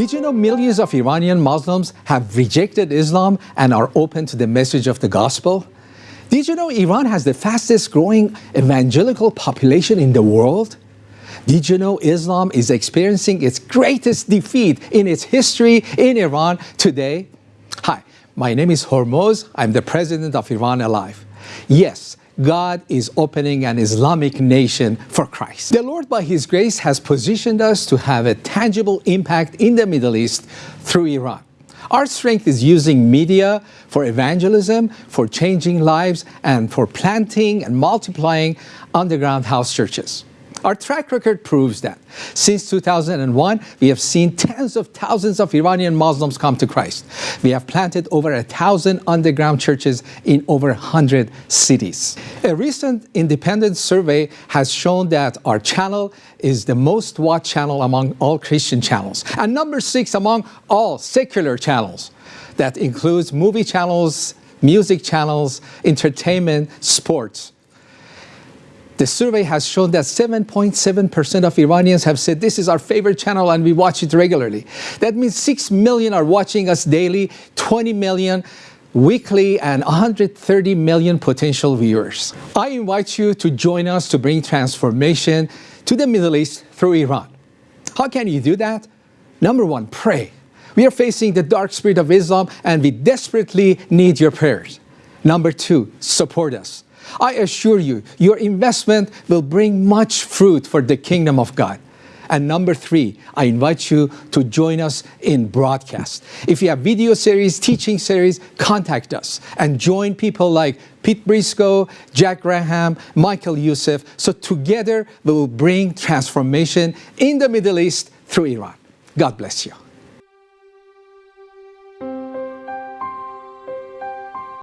Did you know millions of Iranian Muslims have rejected Islam and are open to the message of the gospel? Did you know Iran has the fastest growing evangelical population in the world? Did you know Islam is experiencing its greatest defeat in its history in Iran today? Hi, my name is Hormoz. I'm the president of Iran Alive. Yes, God is opening an Islamic nation for Christ. The Lord, by His grace, has positioned us to have a tangible impact in the Middle East through Iran. Our strength is using media for evangelism, for changing lives, and for planting and multiplying underground house churches. Our track record proves that. Since 2001, we have seen tens of thousands of Iranian Muslims come to Christ. We have planted over a thousand underground churches in over 100 cities. A recent independent survey has shown that our channel is the most watched channel among all Christian channels, and number six among all secular channels. That includes movie channels, music channels, entertainment, sports. The survey has shown that 7.7% of Iranians have said this is our favorite channel and we watch it regularly. That means 6 million are watching us daily, 20 million weekly and 130 million potential viewers. I invite you to join us to bring transformation to the Middle East through Iran. How can you do that? Number one, pray. We are facing the dark spirit of Islam and we desperately need your prayers. Number two, support us. I assure you, your investment will bring much fruit for the kingdom of God. And number three, I invite you to join us in broadcast. If you have video series, teaching series, contact us and join people like Pete Briscoe, Jack Graham, Michael Youssef. So together we will bring transformation in the Middle East through Iran. God bless you.